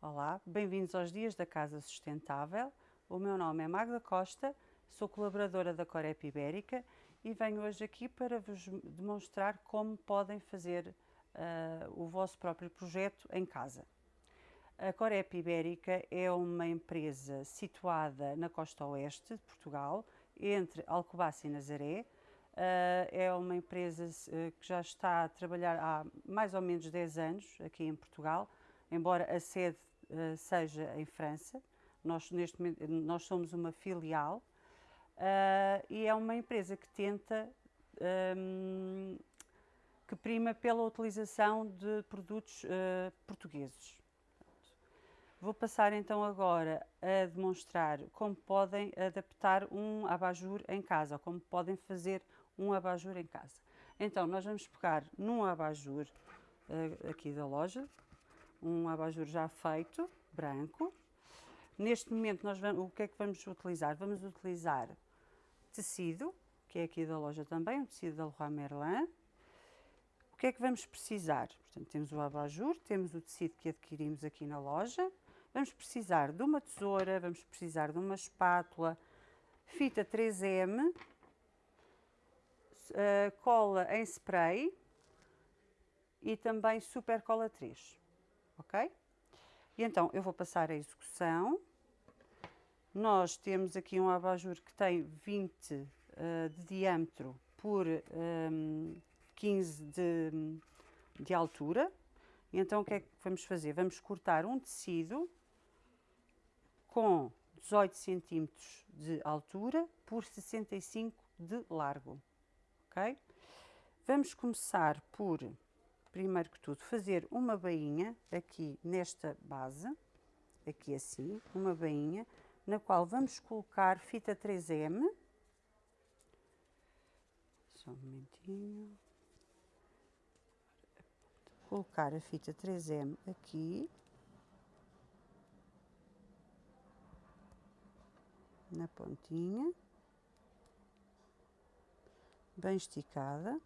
Olá, bem-vindos aos Dias da Casa Sustentável. O meu nome é Magda Costa, sou colaboradora da Corep Ibérica e venho hoje aqui para vos demonstrar como podem fazer uh, o vosso próprio projeto em casa. A Corep Ibérica é uma empresa situada na costa oeste de Portugal, entre Alcobaça e Nazaré. Uh, é uma empresa uh, que já está a trabalhar há mais ou menos 10 anos aqui em Portugal, embora a sede uh, seja em França. Nós, neste momento, nós somos uma filial e é uma empresa que tenta, um, que prima pela utilização de produtos portugueses. Vou passar então agora a demonstrar como podem adaptar um abajur em casa, como podem fazer um abajur em casa. Então, nós vamos pegar num abajur uh, aqui da loja, um abajur já feito, branco. Neste momento, nós vamos, o que é que vamos utilizar? Vamos utilizar tecido, que é aqui da loja também, o tecido da Leroy Merlin. O que é que vamos precisar? Portanto, temos o abajur, temos o tecido que adquirimos aqui na loja, Vamos precisar de uma tesoura, vamos precisar de uma espátula, fita 3M, uh, eh, cola em spray e também super cola 3, E então eu vou passar a execução. Nós temos aqui um abajur que tem 20 uh, eh, de diâmetro por um, 15 de, de altura. E então o que é que vamos fazer? Vamos cortar um tecido com 18 centímetros de altura por 65 de largo? Vamos começar por, primeiro que tudo, fazer uma bainha aqui nesta base, aqui assim, uma bainha, na qual vamos colocar fita 3M, só um momentinho, colocar a fita 3M aqui, na pontinha, bem esticada,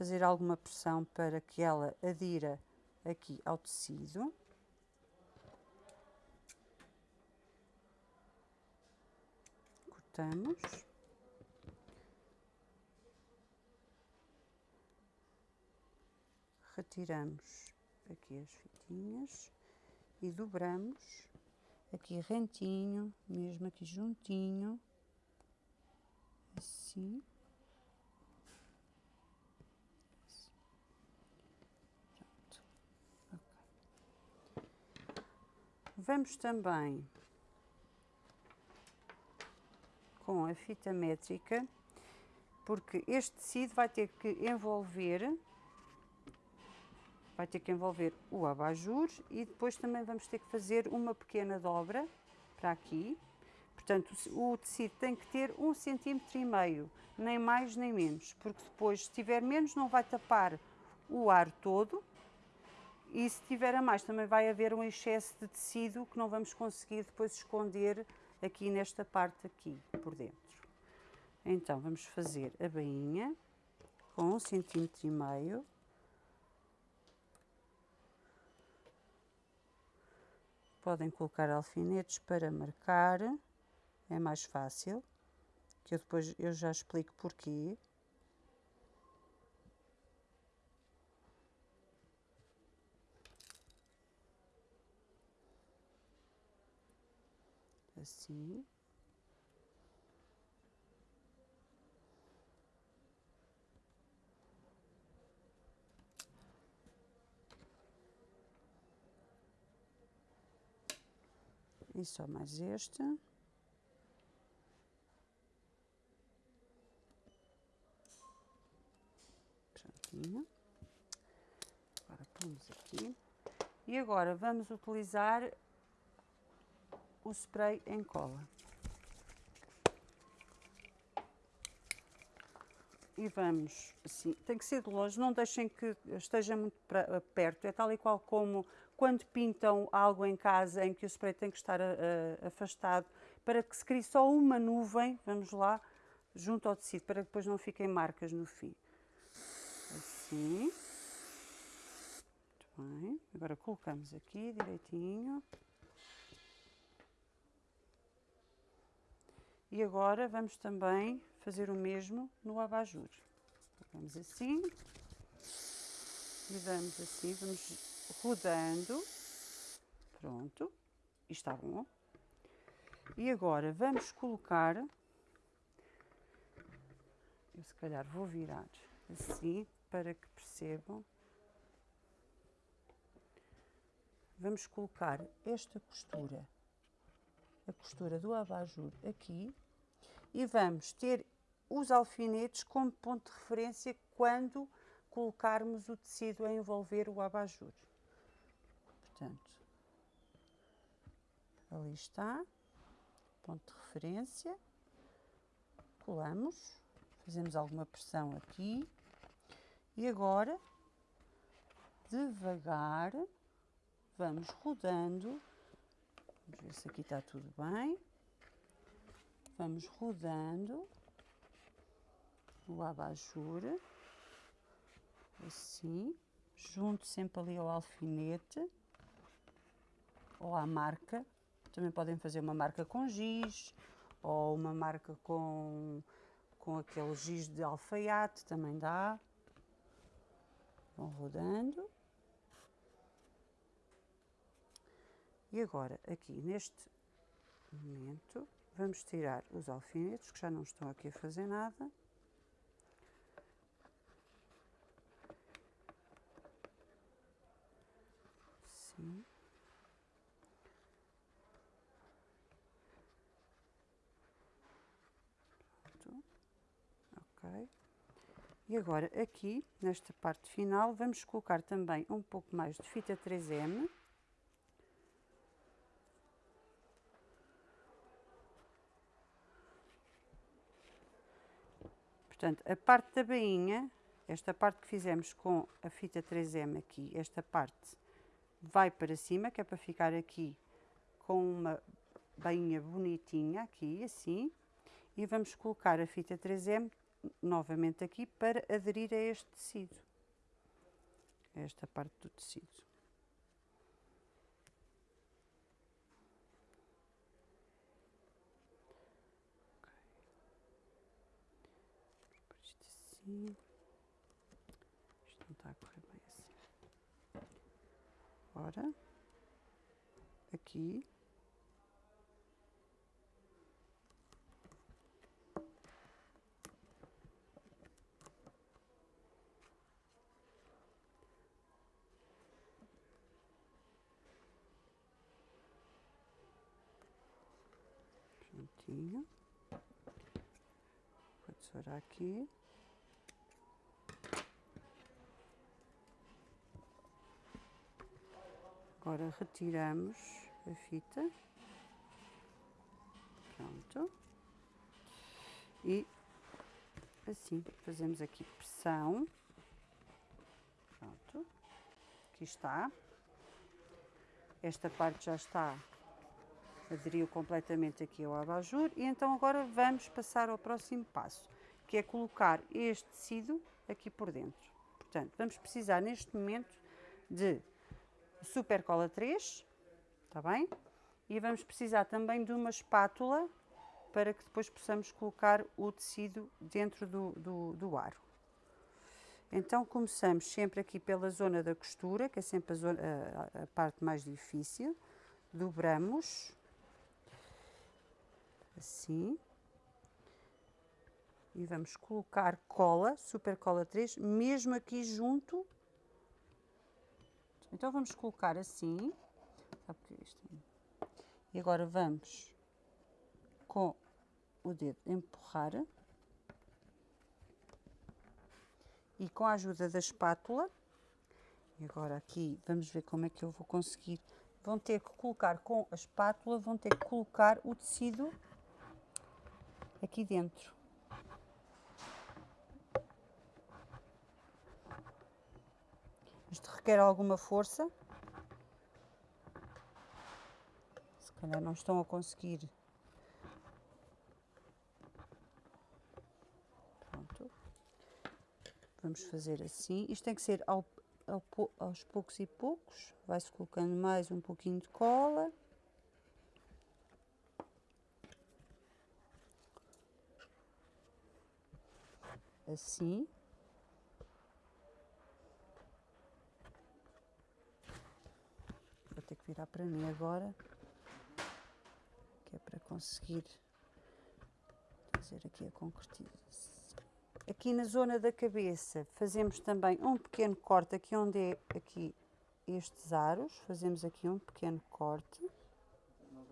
fazer alguma pressão para que ela adira aqui ao tecido. Cortamos. Retiramos aqui as fitinhas e dobramos aqui rentinho, mesmo aqui juntinho, assim. Vamos também com a fita métrica, porque este tecido vai ter que envolver vai ter que envolver o abajur e depois também vamos ter que fazer uma pequena dobra para aqui. Portanto, o tecido tem que ter um centímetro e meio, nem mais nem menos, porque depois, se tiver menos, não vai tapar o ar todo e se tiver a mais, também vai haver um excesso de tecido que não vamos conseguir depois esconder aqui nesta parte aqui, por dentro. Então, vamos fazer a bainha com um centímetro e meio. Podem colocar alfinetes para marcar, é mais fácil, que eu depois eu já explico porquê. Assim. E só mais este. Prontinho. Agora pomos aqui. E agora vamos utilizar o spray em cola. E vamos assim, tem que ser de longe, não deixem que esteja muito perto, é tal e qual como quando pintam algo em casa em que o spray tem que estar a, a, afastado, para que se crie só uma nuvem, vamos lá, junto ao tecido, para que depois não fiquem marcas no fim. Assim. Muito bem, Agora colocamos aqui direitinho. E agora vamos também fazer o mesmo no abajur. Vamos assim. E vamos assim, vamos rodando. Pronto. E está bom. E agora vamos colocar. Eu se calhar vou virar assim para que percebam. Vamos colocar esta costura, a costura do abajur aqui e vamos ter os alfinetes como ponto de referência quando colocarmos o tecido a envolver o abajur. Portanto, ali está, ponto de referência, colamos, fazemos alguma pressão aqui e agora, devagar, vamos rodando, vamos ver se aqui está tudo bem, vamos rodando o abajur, assim, junto sempre ali ao alfinete ou à marca. Também podem fazer uma marca com giz ou uma marca com, com aquele giz de alfaiate, também dá. Vão rodando. E agora, aqui neste momento, vamos tirar os alfinetes, que já não estão aqui a fazer nada. Sim. Pronto. Ok. E agora, aqui, nesta parte final, vamos colocar também um pouco mais de fita 3M. Portanto, a parte da bainha, esta parte que fizemos com a fita 3M aqui, esta parte vai para cima, que é para ficar aqui com uma bainha bonitinha, aqui, assim. E vamos colocar a fita 3M novamente aqui para aderir a este tecido. Esta parte do tecido. Assim. Isto não está a correr bem assim. Ora, aqui. Juntinho. Vou tesourar aqui. Agora retiramos a fita. Pronto. E assim fazemos aqui pressão. Pronto. Aqui está. Esta parte já está aderiu completamente aqui ao abajur e então agora vamos passar ao próximo passo, que é colocar este tecido aqui por dentro. Portanto, vamos precisar neste momento de super cola 3, está bem? E vamos precisar também de uma espátula para que depois possamos colocar o tecido dentro do, do, do aro. Então começamos sempre aqui pela zona da costura, que é sempre a, zona, a, a parte mais difícil. Dobramos, assim. E vamos colocar cola, super cola 3, mesmo aqui junto. Então vamos colocar assim. E agora vamos com o dedo empurrar. E com a ajuda da espátula, e agora aqui vamos ver como é que eu vou conseguir. Vão ter que colocar com a espátula, vão ter que colocar o tecido aqui dentro. Isto requer alguma força. Se calhar não estão a conseguir. Pronto. Vamos fazer assim. Isto tem que ser ao, aos poucos e poucos, vai-se colocando mais um pouquinho de cola. Assim. Vou ter que virar para mim agora, que é para conseguir fazer aqui a concretização. Aqui na zona da cabeça fazemos também um pequeno corte aqui onde é aqui estes aros, fazemos aqui um pequeno corte. Não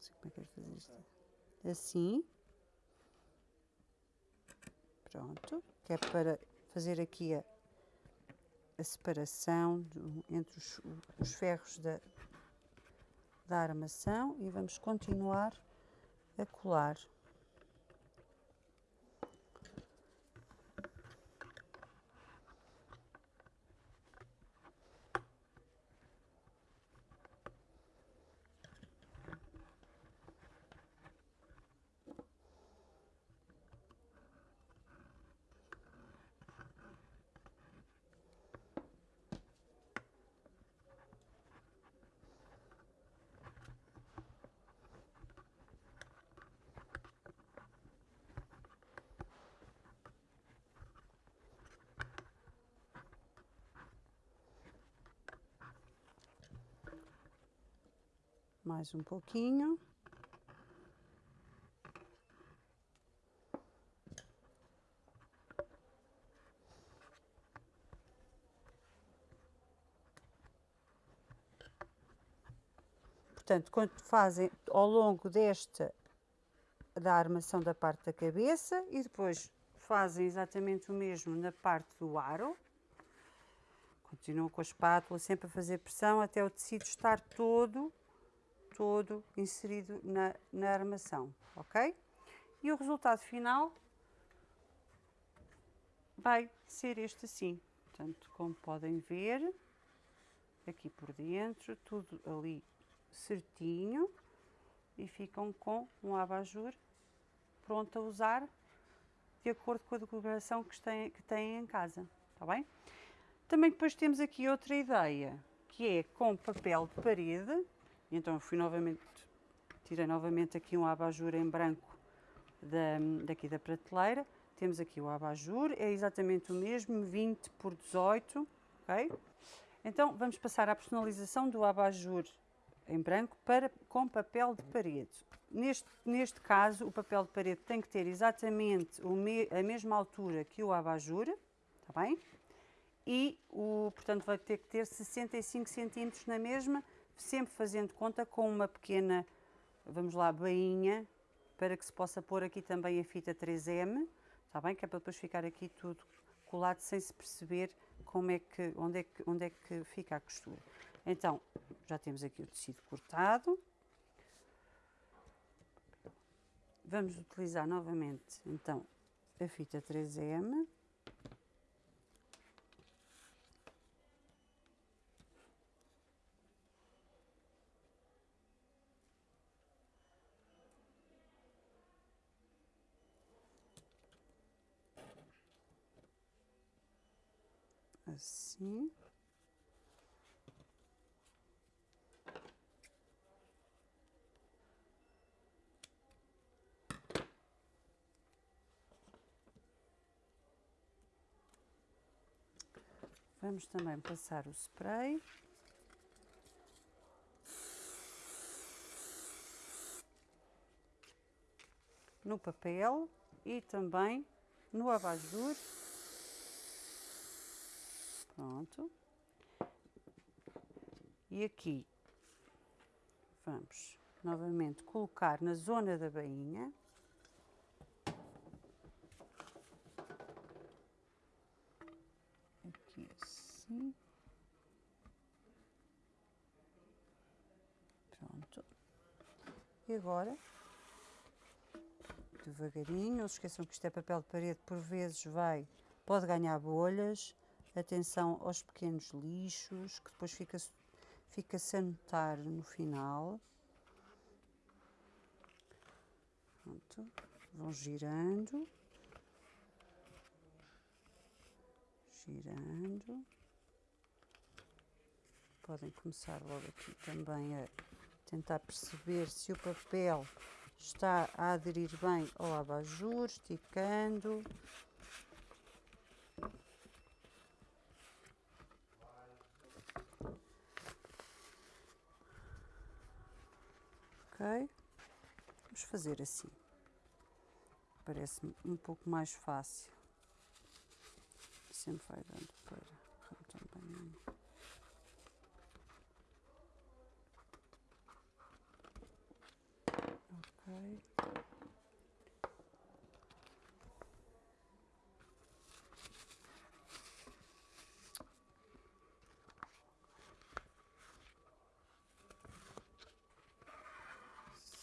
sei como é que é fazer isto. Assim. Pronto. Que é para fazer aqui a, a separação do, entre os, os ferros da, da armação e vamos continuar a colar. Mais um pouquinho. Portanto, quando fazem ao longo desta da armação da parte da cabeça e depois fazem exatamente o mesmo na parte do aro. Continuam com a espátula sempre a fazer pressão até o tecido estar todo todo inserido na, na armação, ok? E o resultado final vai ser este assim. Portanto, como podem ver, aqui por dentro, tudo ali certinho e ficam com um abajur pronto a usar de acordo com a decoração que têm, que têm em casa, está bem? Também depois temos aqui outra ideia, que é com papel de parede, então fui novamente, tirei novamente aqui um abajur em branco da, daqui da prateleira. Temos aqui o abajur, é exatamente o mesmo, 20 por 18, ok? Então vamos passar à personalização do abajur em branco para, com papel de parede. Neste, neste caso, o papel de parede tem que ter exatamente me, a mesma altura que o abajur, está bem? E, o, portanto, vai ter que ter 65 centímetros na mesma, sempre fazendo conta com uma pequena, vamos lá, bainha, para que se possa pôr aqui também a fita 3M, está bem? Que é para depois ficar aqui tudo colado sem se perceber como é que, onde, é que, onde é que fica a costura. Então, já temos aqui o tecido cortado. Vamos utilizar novamente, então, a fita 3M. Assim. Vamos também passar o spray. No papel e também no abajur Pronto. E aqui vamos novamente colocar na zona da bainha. Aqui assim. Pronto. E agora, devagarinho, não se esqueçam que isto é papel de parede, por vezes vai, pode ganhar bolhas, atenção aos pequenos lixos, que depois fica-se fica a notar no final. Pronto, vão girando. girando. Podem começar logo aqui também a tentar perceber se o papel está a aderir bem ao abajur, esticando. Ok? Vamos fazer assim. Parece-me um pouco mais fácil. Sempre vai dando para também. Ok.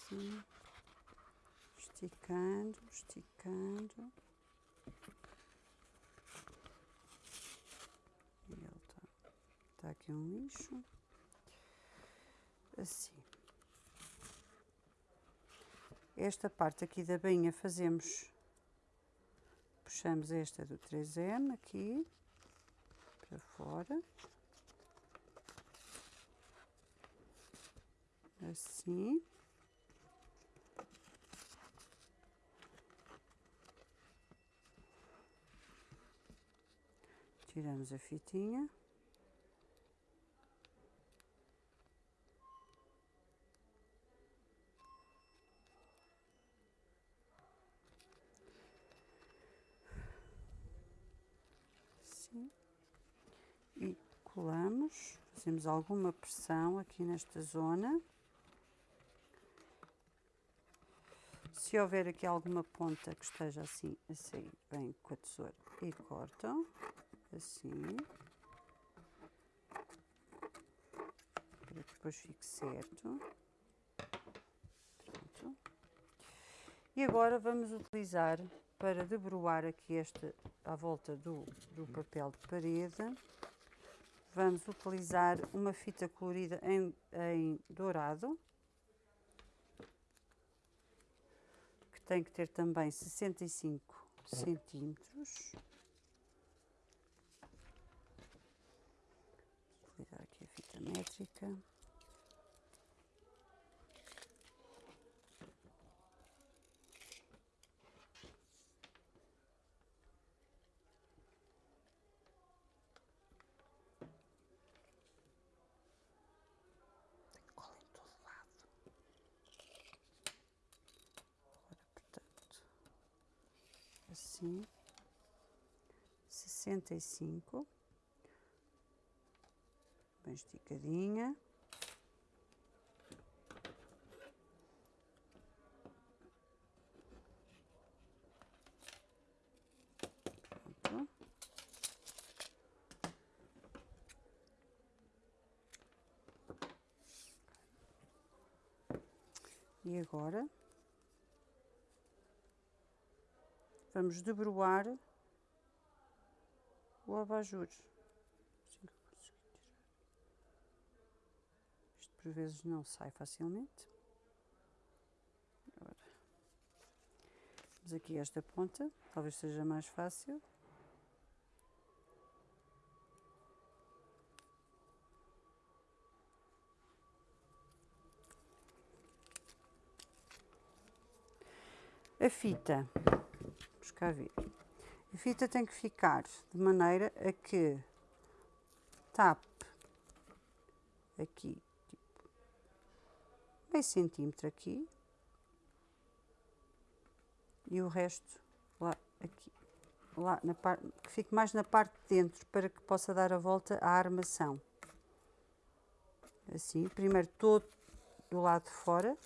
Sim. Esticando. E ele tá, tá aqui um lixo. Assim. Esta parte aqui da bainha fazemos, puxamos esta do 3M aqui, para fora. Assim. Tiramos a fitinha. Assim. E colamos, fazemos alguma pressão aqui nesta zona. Se houver aqui alguma ponta que esteja assim a sair, vem com a tesoura e cortam assim. Para que depois fique certo. Pronto. E agora vamos utilizar para debruar aqui esta à volta do, do papel de parede. Vamos utilizar uma fita colorida em, em dourado. Que tem que ter também 65 centímetros. utilizar aqui a fita métrica. cola em todo lado. Agora, portanto, assim, sessenta e cinco esticadinha. Pronto. E agora vamos debruar o abajur. Por vezes não sai facilmente. Agora, temos aqui esta ponta, talvez seja mais fácil. A fita, vamos cá ver, a fita tem que ficar de maneira a que tape aqui meio centímetro aqui e o resto lá aqui lá na parte que fique mais na parte de dentro para que possa dar a volta à armação. Assim primeiro todo do lado de fora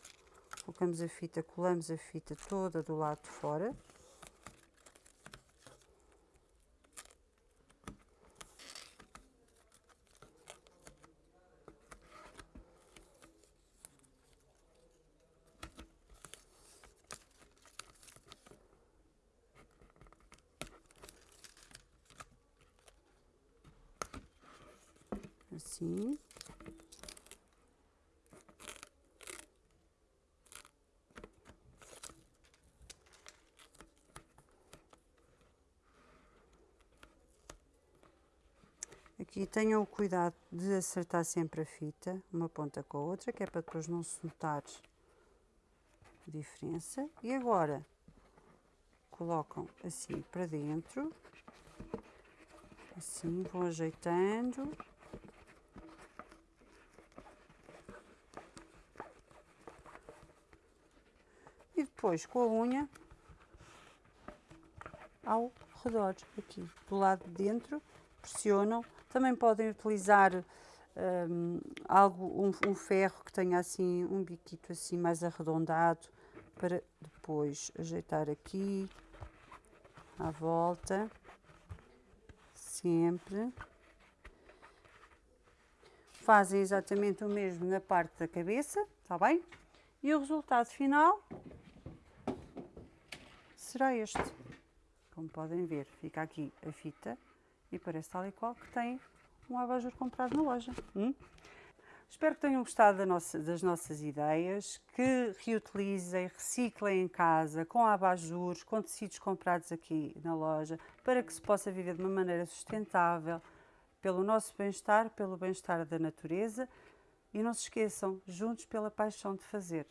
colocamos a fita colamos a fita toda do lado de fora assim. Aqui tenham o cuidado de acertar sempre a fita, uma ponta com a outra, que é para depois não se notar diferença. E agora colocam assim para dentro, assim vão ajeitando. Depois com a unha ao redor aqui, do lado de dentro, pressionam. Também podem utilizar um, algo, um, um ferro que tenha assim um biquito assim mais arredondado para depois ajeitar aqui à volta, sempre. Fazem exatamente o mesmo na parte da cabeça, está bem? E o resultado final será este. Como podem ver, fica aqui a fita e parece tal e qual que tem um abajur comprado na loja. Hum? Espero que tenham gostado das nossas ideias, que reutilizem, reciclem em casa, com abajures, com tecidos comprados aqui na loja, para que se possa viver de uma maneira sustentável, pelo nosso bem-estar, pelo bem-estar da natureza. E não se esqueçam, juntos pela paixão de fazer.